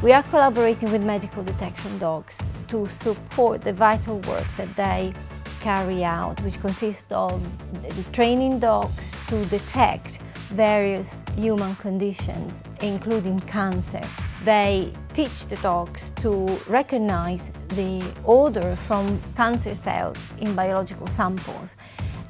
We are collaborating with medical detection dogs to support the vital work that they carry out, which consists of training dogs to detect various human conditions, including cancer. They teach the dogs to recognize the odor from cancer cells in biological samples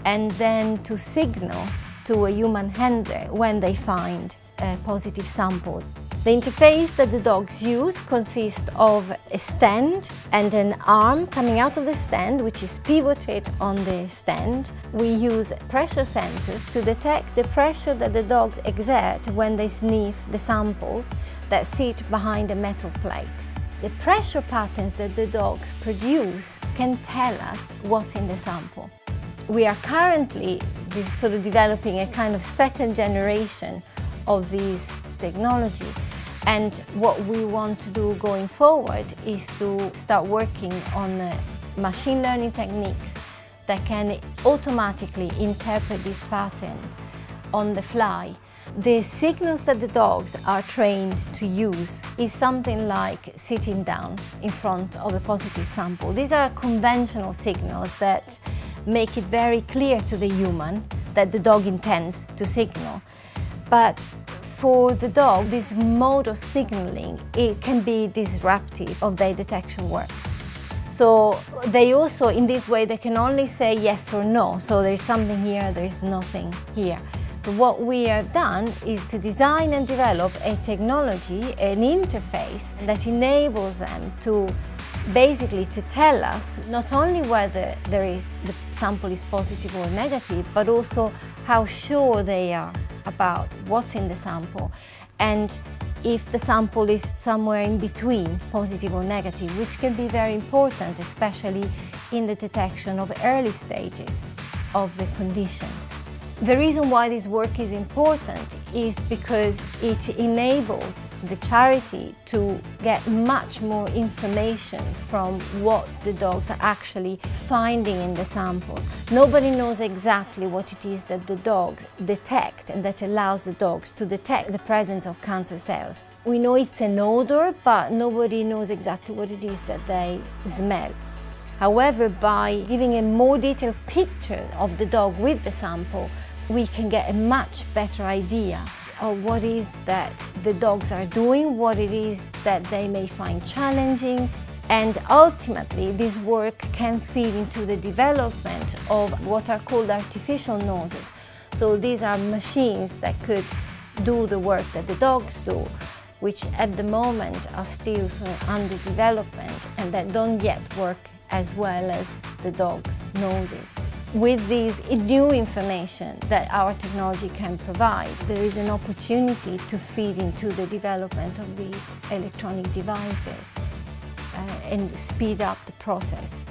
and then to signal to a human handler when they find a positive sample. The interface that the dogs use consists of a stand and an arm coming out of the stand which is pivoted on the stand. We use pressure sensors to detect the pressure that the dogs exert when they sniff the samples that sit behind a metal plate. The pressure patterns that the dogs produce can tell us what's in the sample. We are currently sort of developing a kind of second generation of these technology. And what we want to do going forward is to start working on uh, machine learning techniques that can automatically interpret these patterns on the fly. The signals that the dogs are trained to use is something like sitting down in front of a positive sample. These are conventional signals that make it very clear to the human that the dog intends to signal. But for the dog, this mode of signaling, it can be disruptive of their detection work. So they also, in this way, they can only say yes or no. So there's something here, there's nothing here. So what we have done is to design and develop a technology, an interface that enables them to basically to tell us not only whether there is the sample is positive or negative, but also how sure they are about what's in the sample and if the sample is somewhere in between, positive or negative, which can be very important, especially in the detection of early stages of the condition. The reason why this work is important is because it enables the charity to get much more information from what the dogs are actually finding in the samples. Nobody knows exactly what it is that the dogs detect and that allows the dogs to detect the presence of cancer cells. We know it's an odor, but nobody knows exactly what it is that they smell. However, by giving a more detailed picture of the dog with the sample, we can get a much better idea of what is that the dogs are doing, what it is that they may find challenging, and ultimately this work can feed into the development of what are called artificial noses. So these are machines that could do the work that the dogs do, which at the moment are still under development and that don't yet work as well as the dog's noses. With this new information that our technology can provide, there is an opportunity to feed into the development of these electronic devices uh, and speed up the process.